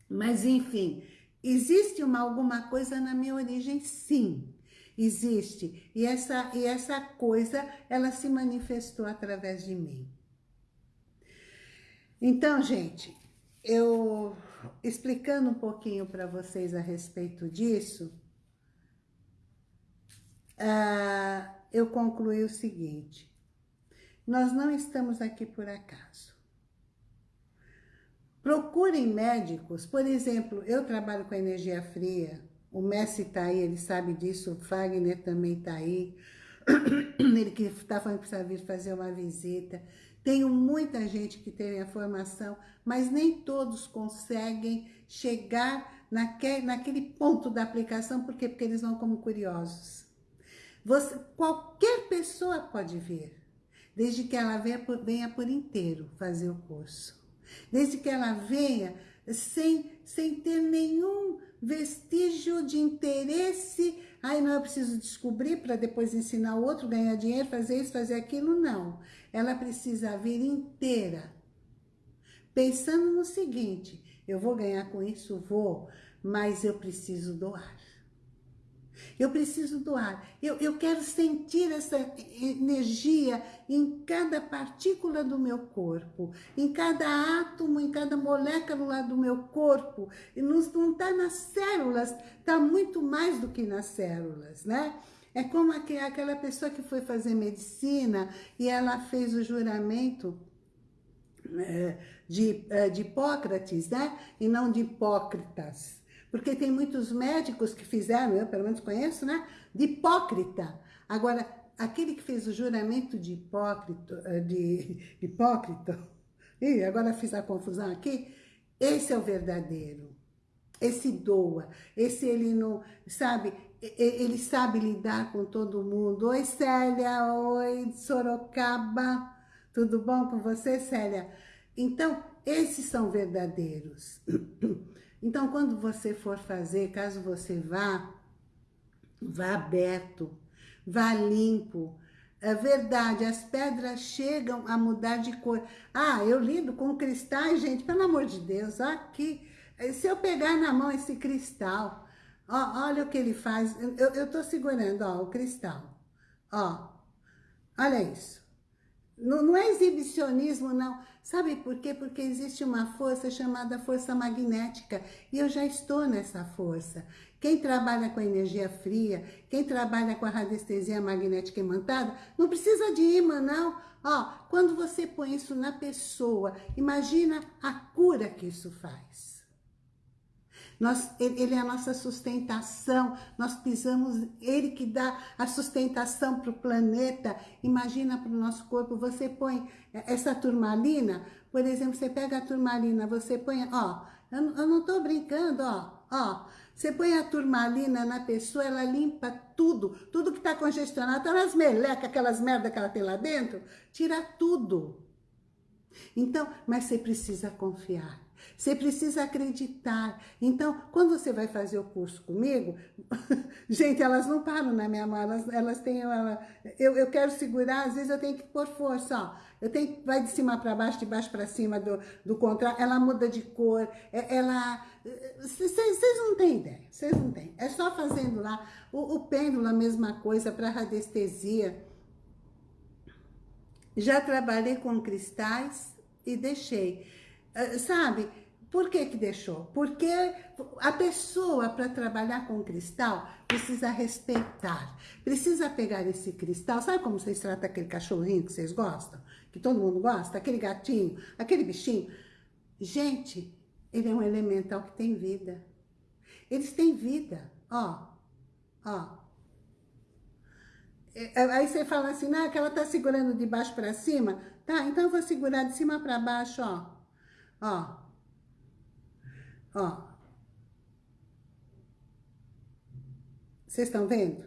Mas, enfim, existe uma, alguma coisa na minha origem, sim, existe. E essa, e essa coisa, ela se manifestou através de mim. Então, gente, eu explicando um pouquinho para vocês a respeito disso, uh, eu concluí o seguinte, nós não estamos aqui por acaso. Procurem médicos, por exemplo, eu trabalho com energia fria, o Messi está aí, ele sabe disso, o Fagner também está aí, [COUGHS] ele que está falando que precisa vir fazer uma visita. Tenho muita gente que tem a formação, mas nem todos conseguem chegar naquele, naquele ponto da aplicação, por quê? Porque eles vão como curiosos. Você, qualquer pessoa pode vir, desde que ela venha por, venha por inteiro fazer o curso. Desde que ela venha sem, sem ter nenhum vestígio de interesse Ai, não, eu preciso descobrir para depois ensinar o outro, ganhar dinheiro, fazer isso, fazer aquilo. Não. Ela precisa vir inteira. Pensando no seguinte, eu vou ganhar com isso? Vou, mas eu preciso doar. Eu preciso doar. Eu, eu quero sentir essa energia em cada partícula do meu corpo, em cada átomo, em cada molécula do meu corpo. E não está nas células, está muito mais do que nas células, né? É como aquela pessoa que foi fazer medicina e ela fez o juramento é, de, é, de Hipócrates, né? E não de Hipócritas. Porque tem muitos médicos que fizeram, eu pelo menos conheço, né? De hipócrita. Agora, aquele que fez o juramento de hipócrita, eh, de e [LAUGHS] agora fiz a confusão aqui, esse é o verdadeiro. Esse doa, esse ele não, sabe, ele sabe lidar com todo mundo. Oi, Célia, oi, Sorocaba, tudo bom com você, Célia? Então, esses são verdadeiros. [CLEARS THROAT] Então, quando você for fazer, caso você vá, vá aberto, vá limpo. É verdade, as pedras chegam a mudar de cor. Ah, eu lido com cristais, gente, pelo amor de Deus, aqui. Se eu pegar na mão esse cristal, ó, olha o que ele faz. Eu, eu tô segurando, ó, o cristal. Ó, olha isso. Não, não é exibicionismo, não. Sabe por quê? Porque existe uma força chamada força magnética e eu já estou nessa força. Quem trabalha com energia fria, quem trabalha com a radiestesia magnética imantada, não precisa de imã, não. Ó, quando você põe isso na pessoa, imagina a cura que isso faz. Nós, ele é a nossa sustentação, nós pisamos, ele que dá a sustentação para o planeta. Imagina para o nosso corpo, você põe essa turmalina, por exemplo, você pega a turmalina, você põe, ó, eu, eu não estou brincando, ó, ó, você põe a turmalina na pessoa, ela limpa tudo, tudo que está congestionado, aquelas melecas, aquelas merda que ela tem lá dentro, tira tudo. Então, mas você precisa confiar. Você precisa acreditar. Então, quando você vai fazer o curso comigo, [LAUGHS] gente, elas não param na minha mão, elas, elas têm... Ela, eu, eu quero segurar, às vezes eu tenho que pôr força, ó. Eu tenho vai de cima para baixo, de baixo para cima do, do contrário, ela muda de cor, é, ela... Vocês não têm ideia, vocês não têm. É só fazendo lá. O, o pêndulo, a mesma coisa, para radiestesia. Já trabalhei com cristais e deixei. Uh, sabe, por que que deixou? Porque a pessoa, para trabalhar com cristal, precisa respeitar. Precisa pegar esse cristal. Sabe como vocês tratam aquele cachorrinho que vocês gostam? Que todo mundo gosta? Aquele gatinho, aquele bichinho. Gente, ele é um elemental que tem vida. Eles têm vida. Ó, ó. É, aí você fala assim, ah, que ela tá segurando de baixo para cima. Tá, então eu vou segurar de cima para baixo, ó. Ó. Ó. Vocês estão vendo?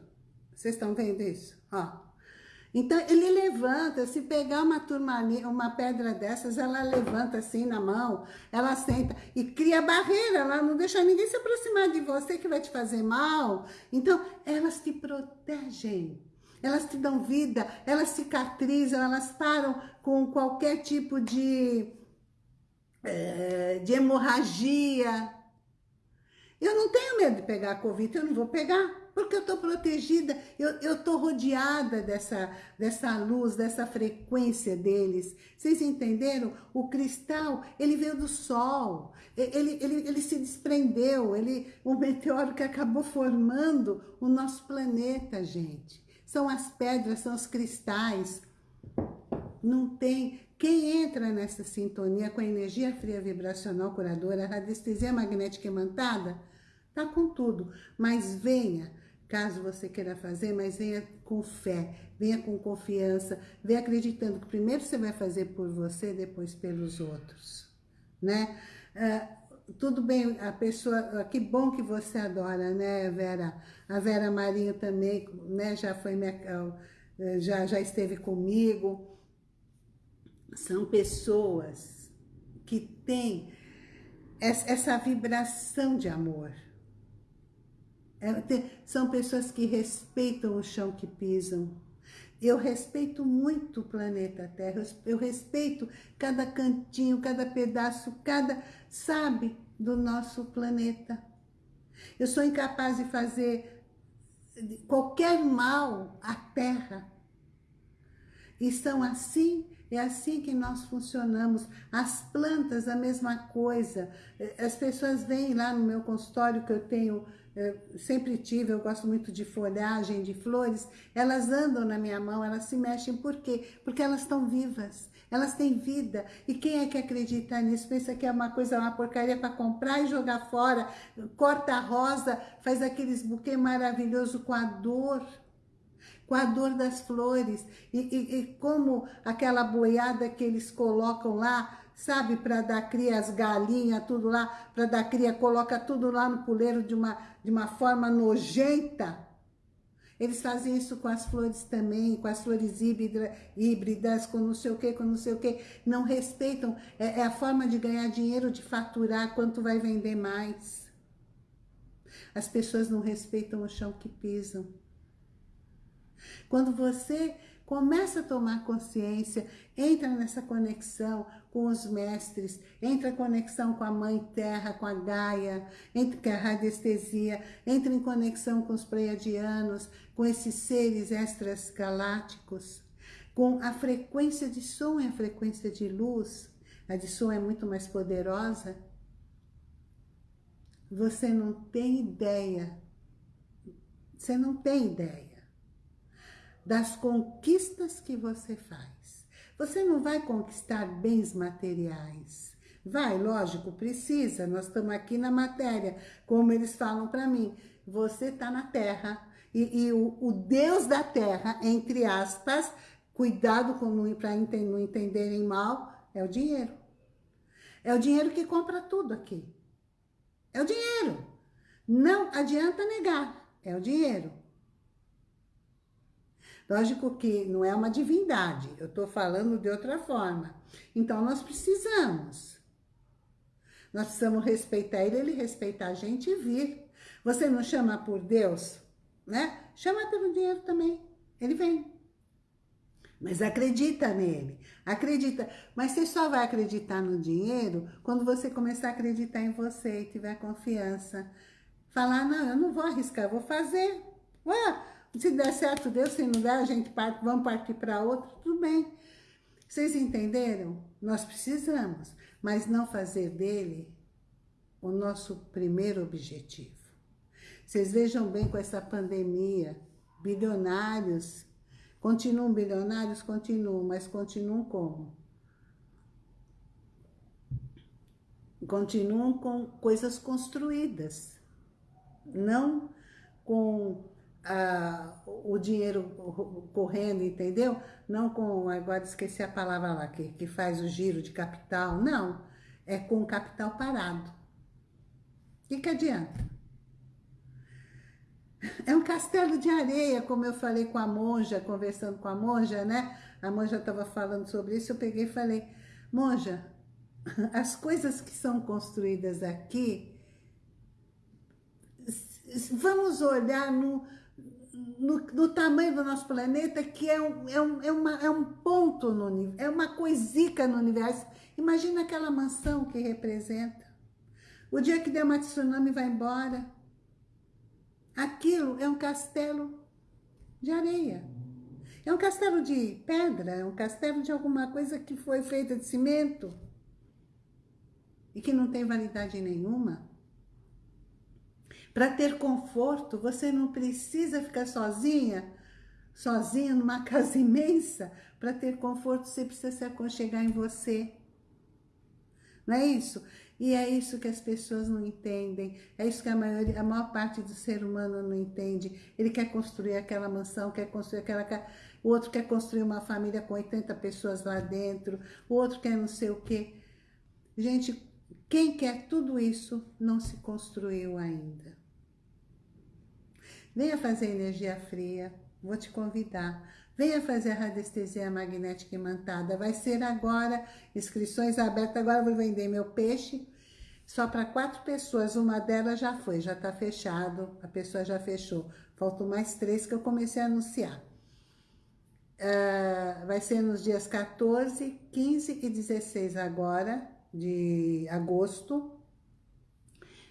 Vocês estão vendo isso? Ó. Então, ele levanta, se pegar uma turmalina, uma pedra dessas, ela levanta assim na mão, ela senta e cria barreira, ela não deixa ninguém se aproximar de você que vai te fazer mal. Então, elas te protegem, elas te dão vida, elas cicatrizam, elas param com qualquer tipo de é, de hemorragia. Eu não tenho medo de pegar a Covid, eu não vou pegar, porque eu estou protegida, eu estou rodeada dessa, dessa luz, dessa frequência deles. Vocês entenderam? O cristal, ele veio do sol, ele, ele, ele se desprendeu, ele, o meteoro que acabou formando o nosso planeta, gente. São as pedras, são os cristais. Não tem quem entra nessa sintonia com a energia fria vibracional curadora, a radiestesia magnética imantada, tá com tudo. Mas venha, caso você queira fazer, mas venha com fé, venha com confiança, venha acreditando que primeiro você vai fazer por você, depois pelos outros, né? Uh, tudo bem, a pessoa, que bom que você adora, né, Vera? A Vera Marinho também, né, já foi minha, já, já esteve comigo, são pessoas que têm essa vibração de amor. É, são pessoas que respeitam o chão que pisam. Eu respeito muito o planeta Terra, eu respeito cada cantinho, cada pedaço, cada, sabe, do nosso planeta. Eu sou incapaz de fazer qualquer mal à Terra. E são assim, é assim que nós funcionamos. As plantas, a mesma coisa. As pessoas vêm lá no meu consultório que eu tenho eu sempre tive, eu gosto muito de folhagem, de flores, elas andam na minha mão, elas se mexem, por quê? Porque elas estão vivas, elas têm vida, e quem é que acredita nisso? Pensa que é uma coisa, uma porcaria para comprar e jogar fora, corta a rosa, faz aqueles buquê maravilhoso com a dor, com a dor das flores, e, e, e como aquela boiada que eles colocam lá, sabe, para dar cria, as galinhas, tudo lá, para dar cria, coloca tudo lá no puleiro de uma, de uma forma nojenta. Eles fazem isso com as flores também, com as flores híbrida, híbridas, com não sei o que, com não sei o que. Não respeitam, é, é a forma de ganhar dinheiro, de faturar, quanto vai vender mais. As pessoas não respeitam o chão que pisam. Quando você começa a tomar consciência, entra nessa conexão com os mestres, entra em conexão com a Mãe Terra, com a Gaia, entra a radiestesia, entra em conexão com os pleiadianos, com esses seres extras galácticos, com a frequência de som e a frequência de luz, a de som é muito mais poderosa, você não tem ideia, você não tem ideia das conquistas que você faz. Você não vai conquistar bens materiais. Vai, lógico, precisa. Nós estamos aqui na matéria, como eles falam para mim. Você está na terra e, e o, o, Deus da terra, entre aspas, cuidado para não entenderem mal, é o dinheiro. É o dinheiro que compra tudo aqui. É o dinheiro. Não adianta negar, é o dinheiro. Lógico que não é uma divindade, eu estou falando de outra forma. Então, nós precisamos. Nós precisamos respeitar ele, ele respeitar a gente e vir. Você não chama por Deus, né? Chama pelo dinheiro também, ele vem. Mas acredita nele, acredita. Mas você só vai acreditar no dinheiro quando você começar a acreditar em você e tiver confiança. Falar, não, eu não vou arriscar, vou fazer. Ué, se der certo, Deus. Se não der, a gente parte, vamos partir para outro. Tudo bem. Vocês entenderam? Nós precisamos, mas não fazer dele o nosso primeiro objetivo. Vocês vejam bem com essa pandemia, bilionários, continuam bilionários? Continuam, mas continuam como? Continuam com coisas construídas, não com o dinheiro correndo, entendeu? Não com, agora esqueci a palavra lá, que, que faz o giro de capital, não. É com capital parado. O que, que adianta? É um castelo de areia, como eu falei com a monja, conversando com a monja, né? A monja estava falando sobre isso, eu peguei e falei, monja, as coisas que são construídas aqui, vamos olhar no, no, no, tamanho do nosso planeta, que é um, é um, é uma, é um ponto no é uma coisica no universo. Imagina aquela mansão que representa. O dia que der uma tsunami vai embora. Aquilo é um castelo de areia. É um castelo de pedra, é um castelo de alguma coisa que foi feita de cimento e que não tem validade nenhuma. Para ter conforto, você não precisa ficar sozinha, sozinha numa [LAUGHS] casa imensa. Para ter conforto, você precisa se aconchegar em você. Não é isso? E é isso que as pessoas não entendem, é isso que a, maioria, a maior parte do ser humano não entende. Ele quer construir aquela mansão, quer construir aquela casa, o outro quer construir uma família com 80 pessoas lá dentro, o outro quer não sei o quê. Gente, quem quer tudo isso não se construiu ainda. Venha fazer energia fria, vou te convidar. Venha fazer a radiestesia magnética imantada. Vai ser agora, inscrições abertas. Agora vou vender meu peixe. só para quatro pessoas, uma delas já foi, já está fechado, a pessoa já fechou. Faltam mais três que eu comecei a anunciar. Uh, vai ser nos dias 14, 15 e 16 agora, de agosto.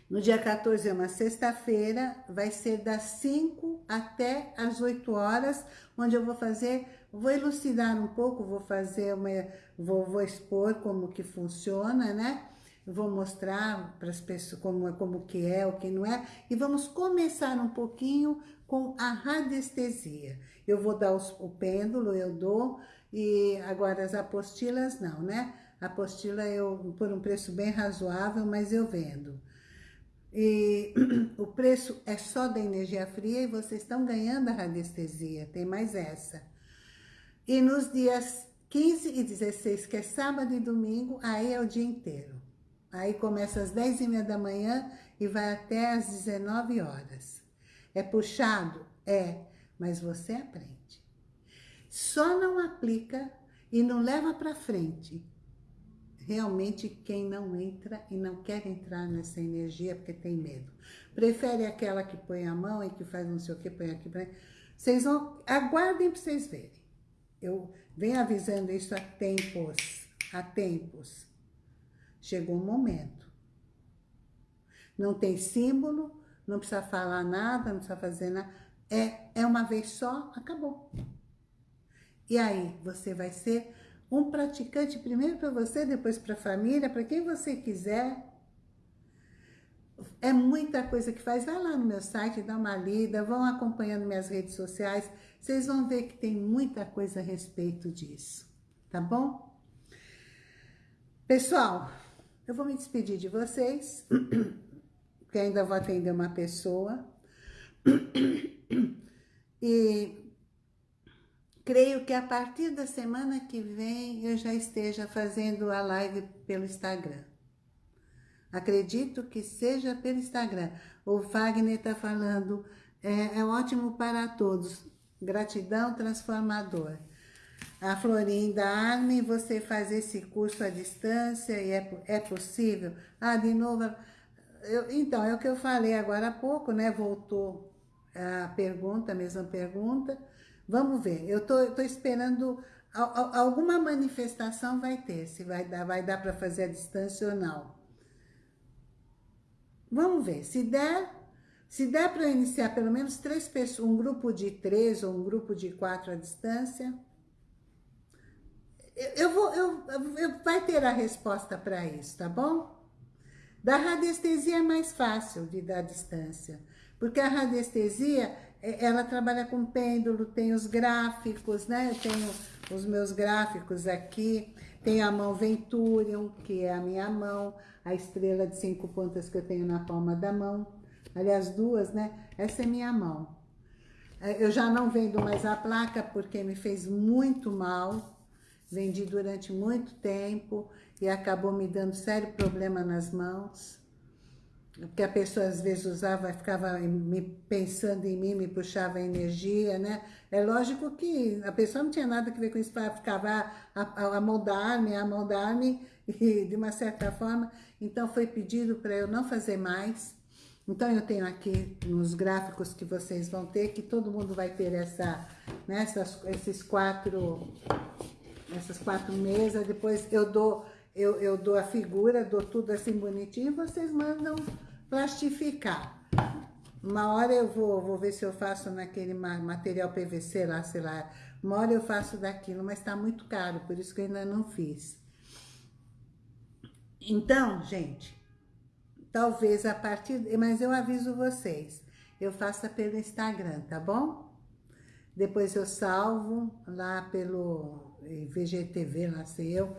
No dia 14 é uma sexta-feira, vai ser das 5 até as 8 horas, onde eu vou fazer, vou elucidar um pouco, vou fazer uma, vou, vou expor como que funciona, né? Vou mostrar para as pessoas como, como que é, o que não é, e vamos começar um pouquinho com a radiestesia. Eu vou dar os, o pêndulo, eu dou, e agora as apostilas não, né? Apostila eu, por um preço bem razoável, mas eu vendo. E [CLEARS THROAT] o preço é só da energia fria e vocês estão ganhando a radiestesia, tem mais essa. E nos dias 15 e 16, que é sábado e domingo, aí é o dia inteiro. Aí começa às 10 e meia da manhã e vai até às 19 horas. É puxado? É, mas você aprende. Só não aplica e não leva para frente realmente quem não entra e não quer entrar nessa energia porque tem medo. Prefere aquela que põe a mão e que faz não sei o que, põe aqui. Põe... Vocês vão, aguardem para vocês verem. Eu venho avisando isso há tempos, há tempos. Chegou um momento. Não tem símbolo, não precisa falar nada, não precisa fazer nada. É, é uma vez só, acabou. E aí, você vai ser um praticante primeiro para você, depois para a família, para quem você quiser. É muita coisa que faz. Vai lá no meu site, dá uma lida, vão acompanhando minhas redes sociais. Vocês vão ver que tem muita coisa a respeito disso, tá bom? Pessoal, eu vou me despedir de vocês, [CLEARS THROAT] porque ainda vou atender uma pessoa. [CLEARS THROAT] E Creio que a partir da semana que vem eu já esteja fazendo a live pelo Instagram. Acredito que seja pelo Instagram. O Wagner está falando, é, é ótimo para todos. Gratidão transformador. A Florinda Armin, você faz esse curso à distância e é, é possível? Ah, de novo, eu, então, é o que eu falei agora há pouco, né? Voltou a pergunta, a mesma pergunta. Vamos ver, eu tô, tô esperando, alguma manifestação vai ter, se vai dar, vai dar para fazer a distância ou não. Vamos ver, se der, se der para iniciar pelo menos três pessoas, um grupo de três ou um grupo de quatro à distância, eu, vou, eu, eu, vai ter a resposta para isso, tá bom? Da radiestesia é mais fácil de dar distância, porque a radiestesia ela trabalha com pêndulo, tem os gráficos, né? Eu tenho os meus gráficos aqui, tem a mão Venturion, que é a minha mão, a estrela de cinco pontas que eu tenho na palma da mão. Aliás, duas, né? Essa é minha mão. É, eu já não vendo mais a placa porque me fez muito mal. Vendi durante muito tempo e acabou me dando sério problema nas mãos porque a pessoa às vezes usava, ficava me pensando em mim, me puxava energia, né? É lógico que a pessoa não tinha nada a ver com isso, ficava a, a, a moldar-me, a moldar-me, [LAUGHS] e de uma certa forma, então foi pedido para eu não fazer mais. Então eu tenho aqui nos gráficos que vocês vão ter, que todo mundo vai ter essa, né, essas, esses quatro, essas quatro mesas, depois eu dou, eu, eu dou a figura, dou tudo assim bonitinho, vocês mandam plastificar. Uma hora eu vou, vou ver se eu faço naquele material PVC lá, sei lá. Uma hora eu faço daquilo, mas tá muito caro, por isso que eu ainda não fiz. Então, gente, talvez a partir... Mas eu aviso vocês, eu faça pelo Instagram, tá bom? Depois eu salvo lá pelo VGTV, lá sei eu.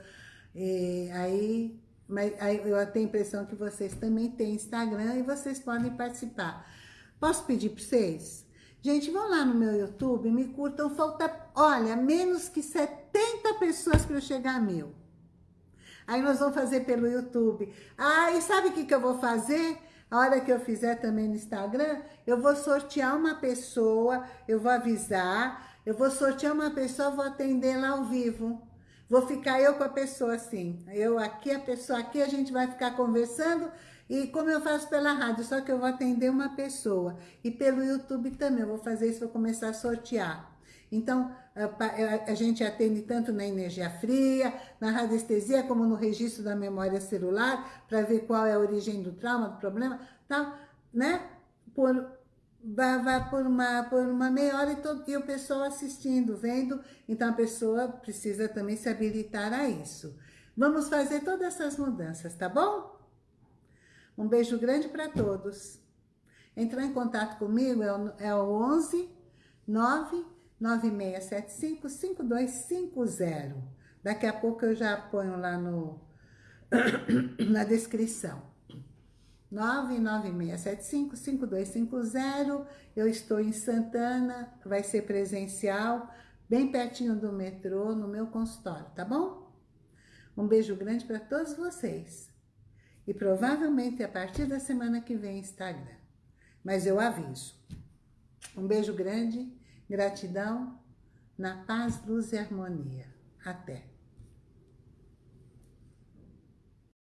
E aí mas eu tenho a impressão que vocês também têm Instagram e vocês podem participar. Posso pedir para vocês? Gente, vão lá no meu YouTube, me curtam, falta, olha, menos que 70 pessoas para eu chegar a mil. Aí nós vamos fazer pelo YouTube. Ah, e sabe o que, que eu vou fazer? A hora que eu fizer também no Instagram, eu vou sortear uma pessoa, eu vou avisar, eu vou sortear uma pessoa, vou atender lá ao vivo. Vou ficar eu com a pessoa assim, eu aqui, a pessoa aqui, a gente vai ficar conversando e como eu faço pela rádio, só que eu vou atender uma pessoa. E pelo YouTube também, eu vou fazer isso, vou começar a sortear. Então, a, gente atende tanto na energia fria, na radiestesia, como no registro da memória celular, para ver qual é a origem do trauma, do problema, tal, né? Por, vai por, uma, por uma meia hora e, todo, e o pessoal assistindo, vendo. Então, a pessoa precisa também se habilitar a isso. Vamos fazer todas essas mudanças, tá bom? Um beijo grande para todos. Entrar em contato comigo é o, é o 11 9 9675 5250. Daqui a pouco eu já ponho lá no, [COUGHS] na descrição. 99675-5250. Eu estou em Santana, vai ser presencial, bem pertinho do metrô, no meu consultório, tá bom? Um beijo grande para todos vocês. E provavelmente a partir da semana que vem Instagram. Mas eu aviso. Um beijo grande, gratidão, na paz, luz e harmonia. Até!